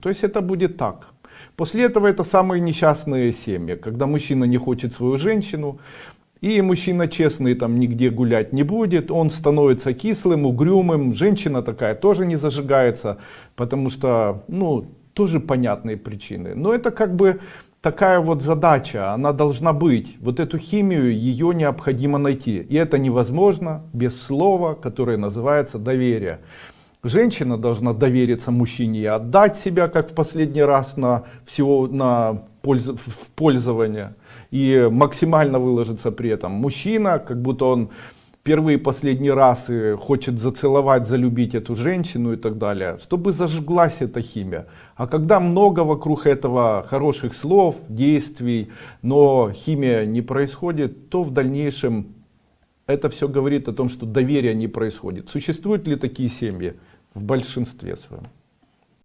То есть это будет так. После этого это самые несчастные семьи, когда мужчина не хочет свою женщину, и мужчина честный там нигде гулять не будет, он становится кислым, угрюмым, женщина такая тоже не зажигается, потому что, ну, тоже понятные причины. Но это как бы такая вот задача, она должна быть. Вот эту химию, ее необходимо найти. И это невозможно без слова, которое называется доверие. Женщина должна довериться мужчине и отдать себя, как в последний раз, на всего на пользу, в пользование. И максимально выложиться при этом. Мужчина, как будто он первый и последний раз и хочет зацеловать, залюбить эту женщину и так далее, чтобы зажглась эта химия. А когда много вокруг этого хороших слов, действий, но химия не происходит, то в дальнейшем это все говорит о том, что доверия не происходит. Существуют ли такие семьи? В большинстве своем.